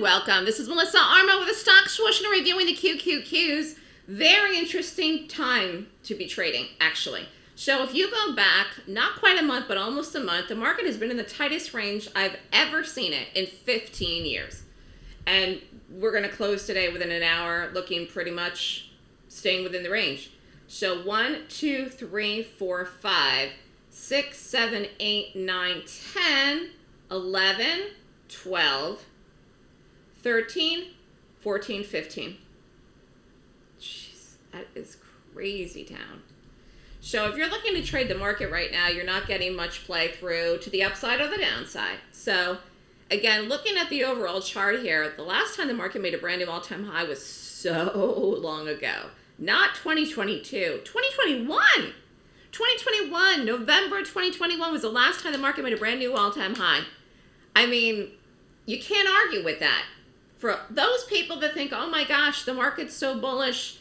welcome. This is Melissa Armo with a stock swoosh and reviewing the QQQs. Very interesting time to be trading, actually. So if you go back, not quite a month, but almost a month, the market has been in the tightest range I've ever seen it in 15 years. And we're going to close today within an hour, looking pretty much staying within the range. So one, two, three, four, five, six, seven, eight, nine, 10, 11, 12, 13, 14, 15. Jeez, that is crazy town. So if you're looking to trade the market right now, you're not getting much play through to the upside or the downside. So again, looking at the overall chart here, the last time the market made a brand new all-time high was so long ago. Not 2022, 2021. 2021, November 2021 was the last time the market made a brand new all-time high. I mean, you can't argue with that. For those people that think, oh my gosh, the market's so bullish,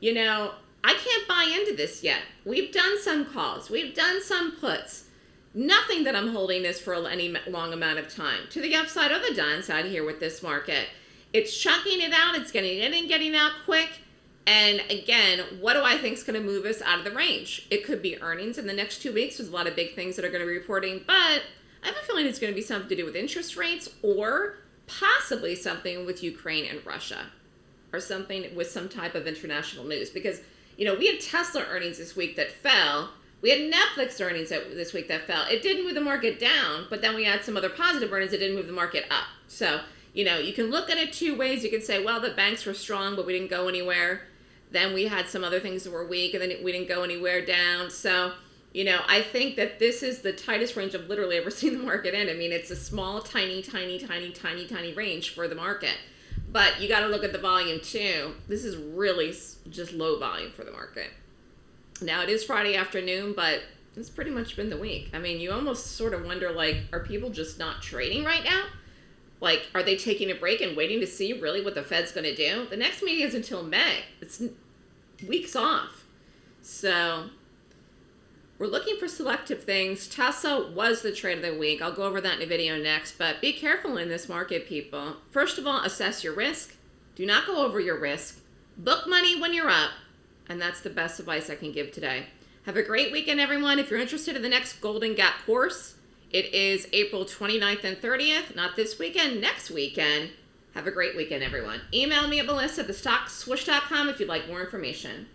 you know, I can't buy into this yet. We've done some calls, we've done some puts. Nothing that I'm holding this for any long amount of time. To the upside or the downside here with this market. It's chunking it out, it's getting in and getting out quick. And again, what do I think is going to move us out of the range? It could be earnings in the next two weeks. There's a lot of big things that are going to be reporting, but I have a feeling it's going to be something to do with interest rates or possibly something with Ukraine and Russia or something with some type of international news because you know we had Tesla earnings this week that fell. We had Netflix earnings this week that fell. It didn't move the market down but then we had some other positive earnings that didn't move the market up. So you know you can look at it two ways. You can say well the banks were strong but we didn't go anywhere. Then we had some other things that were weak and then we didn't go anywhere down. So you know, I think that this is the tightest range I've literally ever seen the market in. I mean, it's a small, tiny, tiny, tiny, tiny, tiny range for the market. But you got to look at the volume too. This is really just low volume for the market. Now, it is Friday afternoon, but it's pretty much been the week. I mean, you almost sort of wonder, like, are people just not trading right now? Like, are they taking a break and waiting to see really what the Fed's going to do? The next meeting is until May. It's weeks off. So we're looking for selective things. Tesla was the trade of the week. I'll go over that in a video next, but be careful in this market, people. First of all, assess your risk. Do not go over your risk. Book money when you're up, and that's the best advice I can give today. Have a great weekend, everyone. If you're interested in the next Golden Gap course, it is April 29th and 30th, not this weekend, next weekend. Have a great weekend, everyone. Email me at melissa at thestockswoosh.com if you'd like more information.